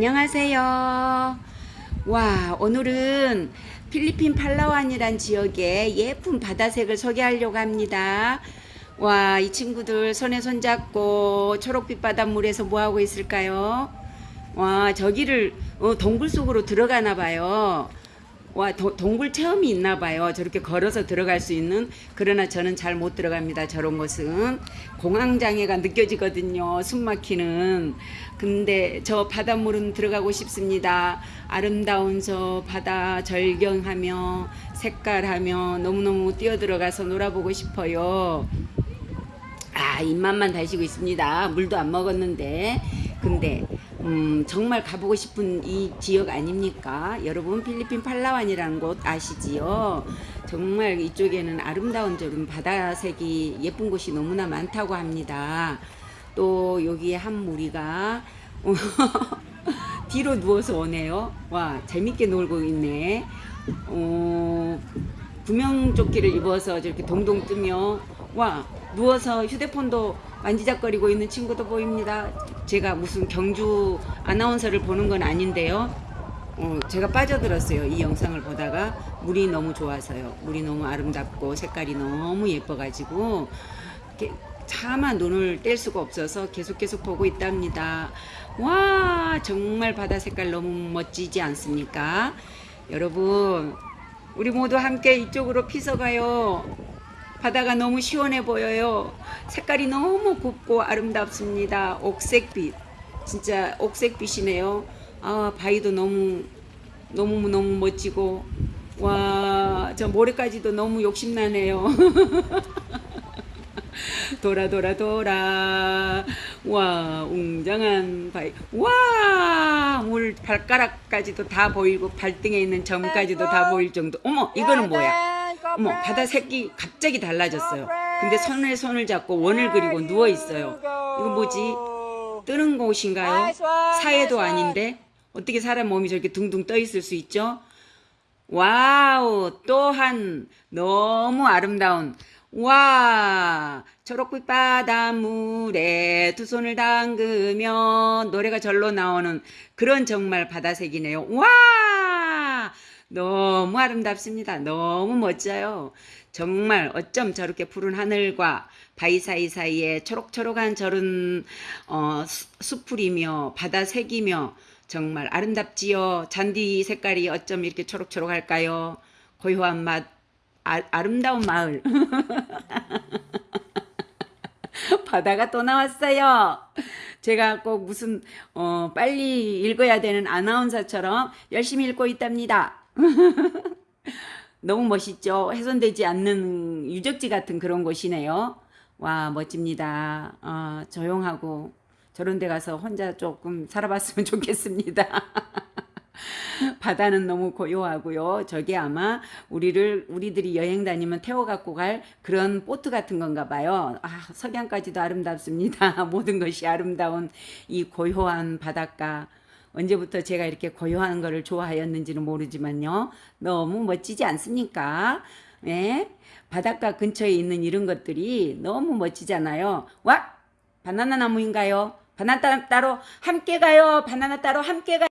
안녕하세요. 와, 오늘은 필리핀 팔라완이란 지역의 예쁜 바다색을 소개하려고 합니다. 와, 이 친구들 손에 손잡고 초록빛 바닷물에서 뭐하고 있을까요? 와, 저기를 어, 동굴 속으로 들어가나 봐요. 와, 도- 동굴 체험이 있나 봐요. 저렇게 걸어서 들어갈 수 있는. 그러나 저는 잘 못 들어갑니다. 저런 곳은. 공황 장애가 느껴지거든요. 숨 막히는. 근데 저 바닷물은 들어가고 싶습니다. 아름다운 저 바다 절경하며 색깔하며 너무너무 뛰어들어가서 놀아보고 싶어요. 아 입맛만 다시고 있습니다. 물도 안 먹었는데 근데 음, 정말 가보고 싶은 이 지역 아닙니까? 여러분 필리핀 팔라완이라는 곳 아시지요? 정말 이쪽에는 아름다운 저런 바다색이 예쁜 곳이 너무나 많다고 합니다. 또 여기에 한 무리가 뒤로 누워서 오네요. 와 재밌게 놀고 있네. 어, 구명조끼를 입어서 저렇게 동동 뜨며 와 누워서 휴대폰도 만지작거리고 있는 친구도 보입니다. 제가 무슨 경주 아나운서를 보는 건 아닌데요. 어, 제가 빠져들었어요. 이 영상을 보다가 물이 너무 좋아서요. 물이 너무 아름답고 색깔이 너무 예뻐가지고 차마 눈을 뗄 수가 없어서 계속 계속 보고 있답니다. 와 정말 바다 색깔 너무 멋지지 않습니까? 여러분 우리 모두 함께 이쪽으로 피서 가요. 바다가 너무 시원해 보여요. 색깔이 너무 곱고 아름답습니다. 옥색빛. 진짜 옥색빛이네요. 아, 바위도 너무 너무 너무 멋지고 와, 저 모래까지도 너무 욕심나네요. 돌아 돌아 돌아 와 웅장한 바위 와물 발가락까지도 다 보이고 발등에 있는 점까지도 다 보일 정도 어머 이거는 뭐야 어머 바다 색이 갑자기 달라졌어요. 근데 손에 손을 잡고 원을 그리고 누워 있어요. 이거 뭐지? 뜨는 곳인가요? 사해도 아닌데? 어떻게 사람 몸이 저렇게 둥둥 떠 있을 수 있죠? wow 또한 너무 아름다운. 와 초록빛 바닷물에 두 손을 담그며 노래가 절로 나오는 그런 정말 바다색이네요. 와 너무 아름답습니다. 너무 멋져요. 정말 어쩜 저렇게 푸른 하늘과 바위 사이사이에 초록초록한 저런 어, 수- 수풀이며 바다색이며 정말 아름답지요? 잔디 색깔이 어쩜 이렇게 초록초록할까요? 고요한 맛 아, 아름다운 마을. 바다가 또 나왔어요. 제가 꼭 무슨 어, 빨리 읽어야 되는 아나운서처럼 열심히 읽고 있답니다. 너무 멋있죠. 훼손되지 않는 유적지 같은 그런 곳이네요. 와 멋집니다. 어, 조용하고 저런 데 가서 혼자 조금 살아봤으면 좋겠습니다. 바다는 너무 고요하고요. 저게 아마 우리를 우리들이 여행 다니면 태워 갖고 갈 그런 보트 같은 건가 봐요. 아, 석양까지도 아름답습니다. 모든 것이 아름다운 이 고요한 바닷가. 언제부터 제가 이렇게 고요한 거를 좋아하였는지는 모르지만요. 너무 멋지지 않습니까? 예? 바닷가 근처에 있는 이런 것들이 너무 멋지잖아요. 와! 바나나 나무인가요? 바나나 따로 함께 가요. 바나나 따로 함께 가요.